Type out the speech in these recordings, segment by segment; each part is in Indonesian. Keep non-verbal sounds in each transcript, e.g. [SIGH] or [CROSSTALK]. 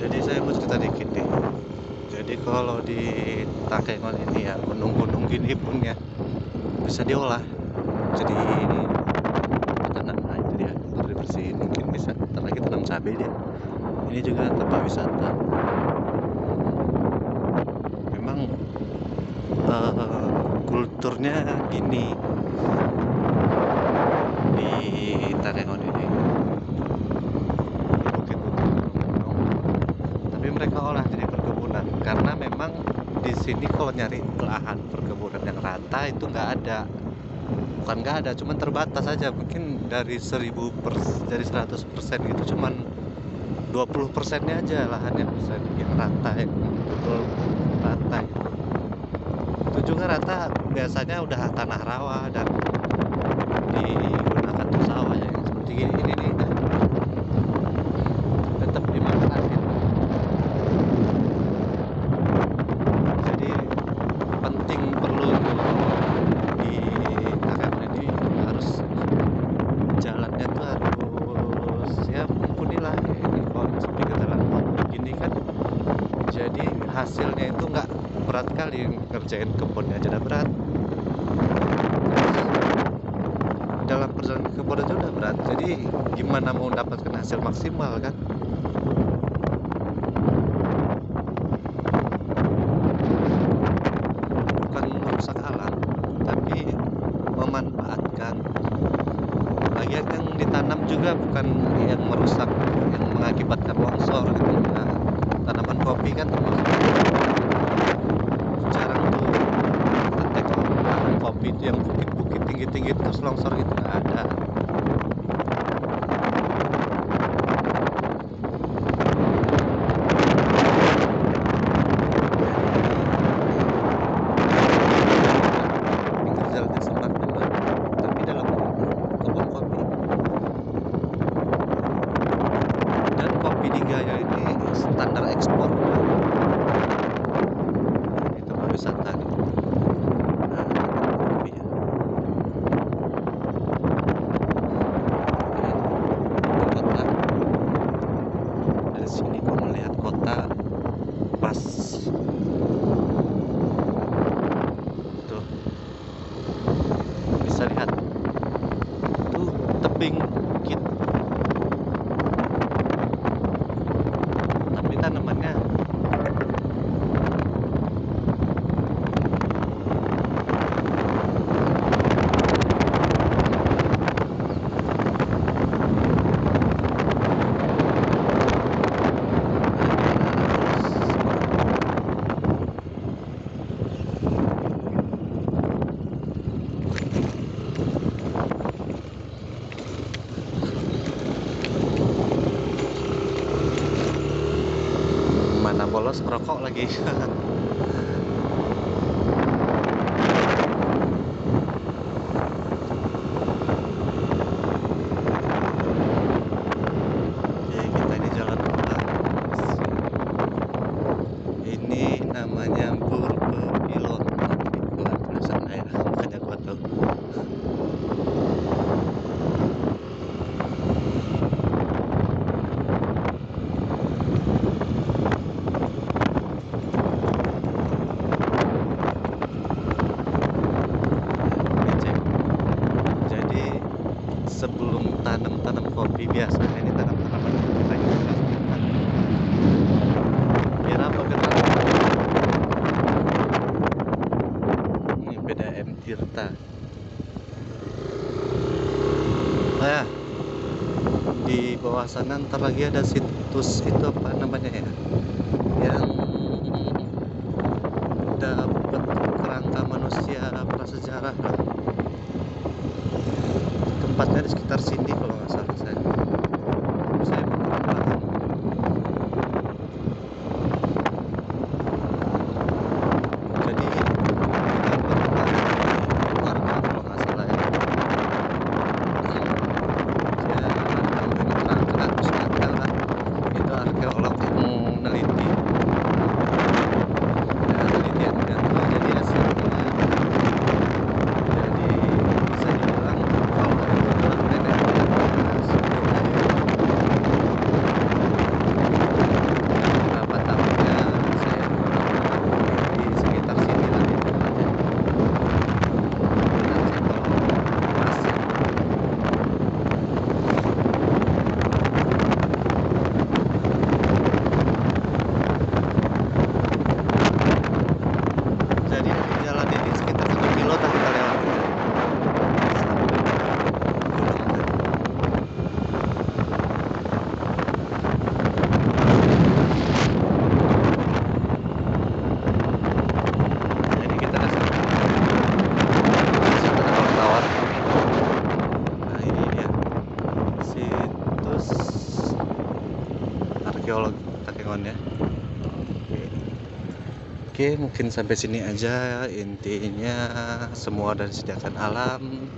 Jadi saya mau cerita dikit nih. Jadi kalau di Takengon ini ya, gunung-gunung gini pun ya bisa diolah. Jadi ini makanan nah itu dia ntar dibersihin mungkin bisa ntar lagi tanam cabai dia. Ini juga tempat wisata. Memang eh, kulturnya gini di Takengon ini. Bukit-bukit gunung-gunung tapi mereka olah jadi perkebunan karena memang di sini kalau nyari lahan perkebunan yang rata itu nggak ada. Bukan nggak ada cuman terbatas aja. Mungkin dari 1000 per, dari 100 persen gitu cuman 20 persennya aja lahannya bisa yang rata yang betul rata gitu. itu juga rata biasanya udah tanah rawa dan digunakan untuk sawah ya. Yang seperti ini, ini nih nah, tetap dimanfaatin jadi penting perlu di Takengon ini harus jalannya tuh harus ya mumpuni lah ini ke jalan tol begini kan jadi hasilnya itu nggak berat kali ngerjain kebunnya aja udah berat. Dalam perjalanan ke kebun aja udah berat. Jadi gimana mau mendapatkan hasil maksimal kan? Bukan merusak alam tapi memanfaatkan bagian yang ditanam juga bukan yang merusak yang mengakibatkan longsor gitu. Nah, tanaman kopi kan termasuk jarang tuh kita kalau menanam kopi itu yang bukit-bukit tinggi-tinggi terus longsor gitu nggak ada pinggir jalannya sempat bener tapi dalam kebun kopi Gaya ini standar ekspor udah. itu wisata gitu nah, kopi ya. Ini kota dari sini kau melihat kota pas tuh bisa lihat tuh tebing bukit tapi tanamannya mana bolos ngerokok lagi [LAUGHS] Oke, kita ini jalan pulang. Ini namanya Burbepilon. Bukan tulisan saya, makanya gua tahu. Ngecek. Jadi sebelum tanam-tanam kopi biasanya ini tanam tanaman lain juga. Biar apa biar tanam ini BDM Tirta. Nah, di bawah sana ntar lagi ada situs itu apa namanya ya? Yang dapat kerangka manusia prasejarah lah. Tempatnya di sekitar sini kalau nggak salah saya. Saya mau kurang paham. Jadi kita warga kalau nggak salah ya. Ya, kerangka terus ada lah. Itu arkeolog yang meneliti ya, penelitian dan jadi hasilnya jadi bisa dibilang kalau itu adalah nenek moyang Kengon ya oke oke mungkin sampai sini aja intinya semua dari disediakan alam.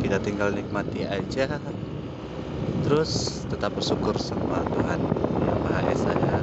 Kita tinggal nikmati aja. Terus tetap bersyukur sama Tuhan yang Maha Esa ya